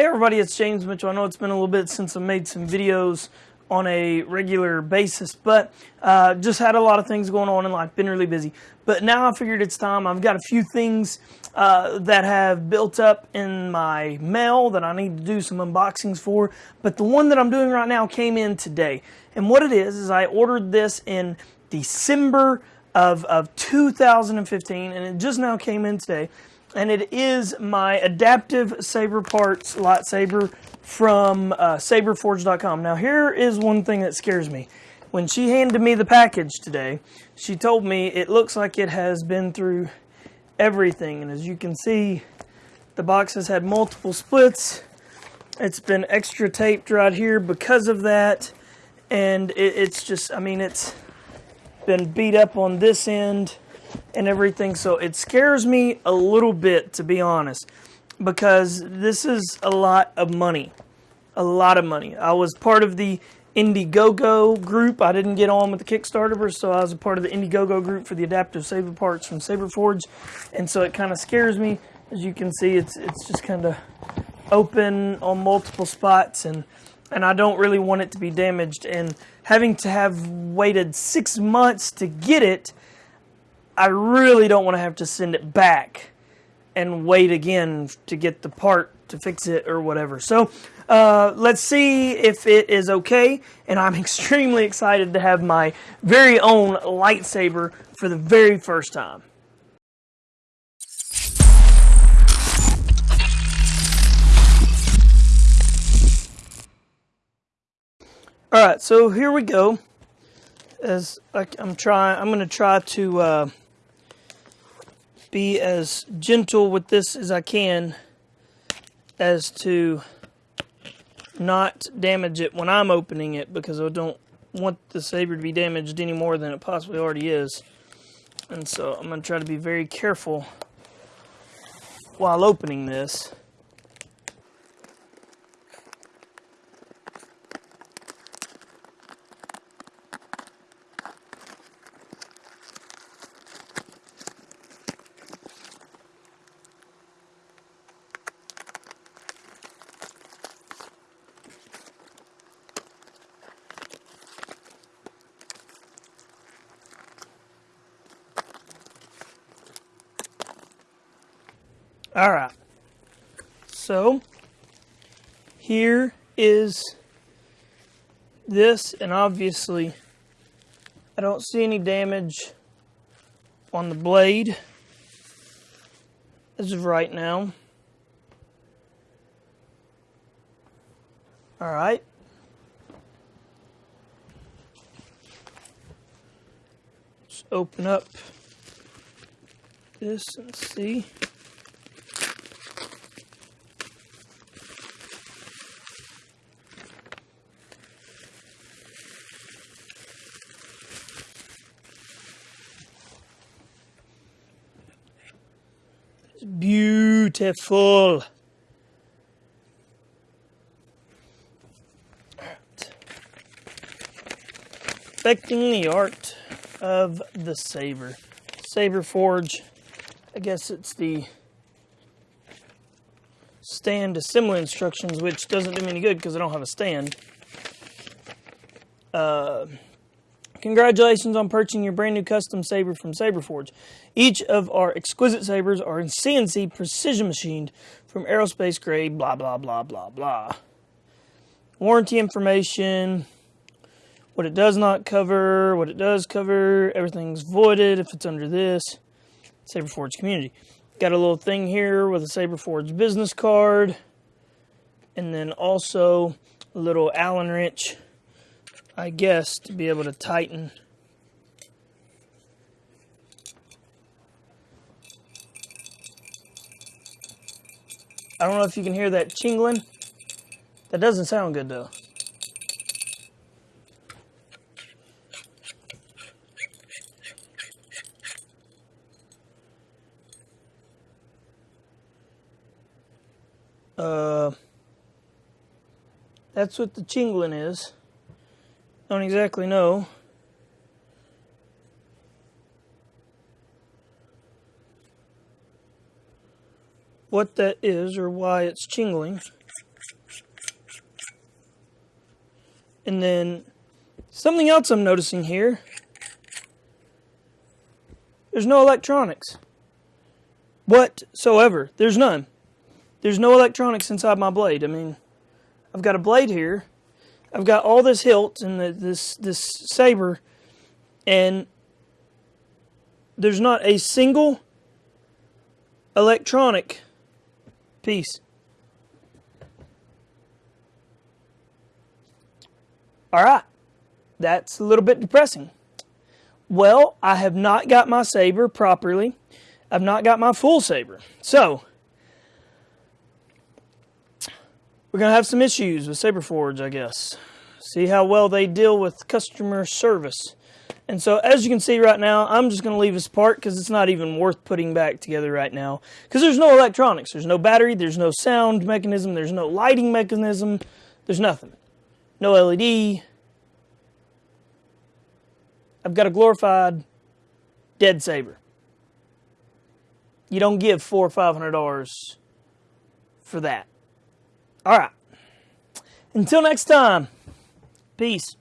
Hey everybody, it's James Mitchell. I know it's been a little bit since I made some videos on a regular basis, but uh, just had a lot of things going on in life, been really busy. But now I figured it's time. I've got a few things uh, that have built up in my mail that I need to do some unboxings for, but the one that I'm doing right now came in today. And what it is, is I ordered this in December of, of 2015, and it just now came in today and it is my adaptive saber parts lightsaber from uh, saberforge.com. Now here is one thing that scares me. When she handed me the package today, she told me it looks like it has been through everything. And as you can see, the box has had multiple splits. It's been extra taped right here because of that. And it, it's just, I mean, it's been beat up on this end and everything. So it scares me a little bit, to be honest, because this is a lot of money. A lot of money. I was part of the Indiegogo group. I didn't get on with the Kickstarter, so I was a part of the Indiegogo group for the adaptive saber parts from Saberforge. And so it kind of scares me. As you can see, it's it's just kind of open on multiple spots and and I don't really want it to be damaged and having to have waited six months to get it I really don't want to have to send it back and wait again to get the part to fix it or whatever. So uh, let's see if it is okay. And I'm extremely excited to have my very own lightsaber for the very first time. All right, so here we go. As I, am trying, I'm going to try to uh, be as gentle with this as I can as to not damage it when I'm opening it because I don't want the saber to be damaged any more than it possibly already is. And so I'm going to try to be very careful while opening this. All right. So here is this, and obviously I don't see any damage on the blade as of right now. All right. Let's open up this and see. Beautiful. Perfecting the art of the saber. Saber Forge. I guess it's the stand assembly instructions, which doesn't do me any good because I don't have a stand. Uh, Congratulations on purchasing your brand new custom saber from Saberforge. Each of our exquisite sabers are CNC precision machined from aerospace grade, blah, blah, blah, blah, blah. Warranty information, what it does not cover, what it does cover, everything's voided if it's under this. Saberforge community. Got a little thing here with a Saberforge business card. And then also a little Allen wrench I guess, to be able to tighten I don't know if you can hear that chingling. That doesn't sound good though. Uh, that's what the chingling is. Don't exactly know. what that is or why it's tingling. And then something else I'm noticing here. There's no electronics. Whatsoever. There's none. There's no electronics inside my blade. I mean, I've got a blade here I've got all this hilt and the, this this saber, and there's not a single electronic piece. All right, that's a little bit depressing. Well, I have not got my saber properly. I've not got my full saber. So, we're going to have some issues with Saberforge, I guess. See how well they deal with customer service. And so, as you can see right now, I'm just going to leave this part because it's not even worth putting back together right now. Because there's no electronics. There's no battery. There's no sound mechanism. There's no lighting mechanism. There's nothing. No LED. I've got a glorified dead saber. You don't give four or five hundred dollars for that. All right. Until next time, peace.